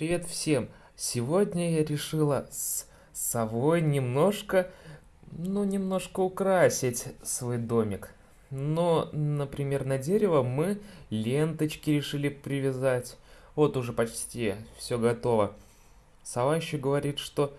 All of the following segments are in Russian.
Привет всем! Сегодня я решила с совой немножко, ну, немножко украсить свой домик. Но, например, на дерево мы ленточки решили привязать. Вот уже почти все готово. Сова еще говорит, что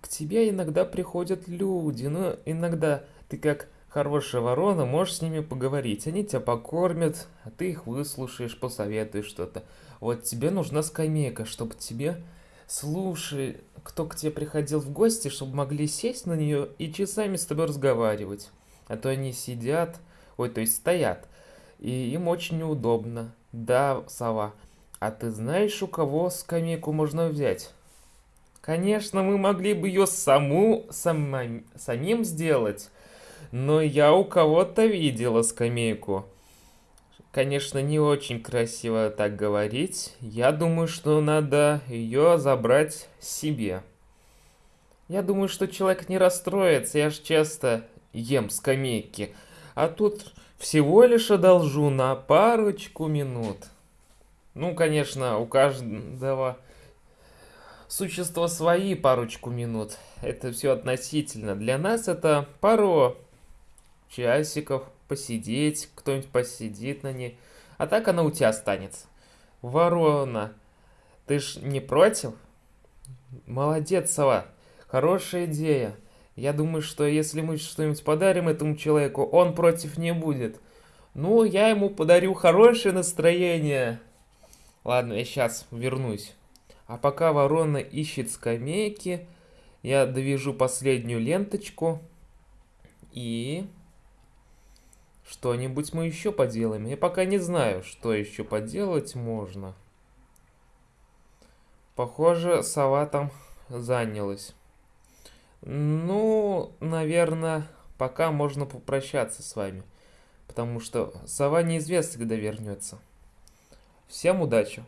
к тебе иногда приходят люди, но иногда ты как хорошая ворона, можешь с ними поговорить. Они тебя покормят, а ты их выслушаешь, посоветуешь что-то. Вот тебе нужна скамейка, чтобы тебе слушай, кто к тебе приходил в гости, чтобы могли сесть на нее и часами с тобой разговаривать. А то они сидят, ой, то есть стоят, и им очень неудобно. Да, сова, а ты знаешь, у кого скамейку можно взять? Конечно, мы могли бы ее саму, самим, самим сделать, но я у кого-то видела скамейку. Конечно, не очень красиво так говорить. Я думаю, что надо ее забрать себе. Я думаю, что человек не расстроится. Я же часто ем скамейки. А тут всего лишь одолжу на парочку минут. Ну, конечно, у каждого существа свои парочку минут. Это все относительно. Для нас это пару часиков посидеть, кто-нибудь посидит на ней. А так она у тебя останется. Ворона, ты ж не против? Молодец, сова. Хорошая идея. Я думаю, что если мы что-нибудь подарим этому человеку, он против не будет. Ну, я ему подарю хорошее настроение. Ладно, я сейчас вернусь. А пока ворона ищет скамейки, я довяжу последнюю ленточку. И что-нибудь мы еще поделаем. Я пока не знаю, что еще поделать можно. Похоже, сова там занялась. Ну, наверное, пока можно попрощаться с вами. Потому что сова неизвестно, когда вернется. Всем удачи!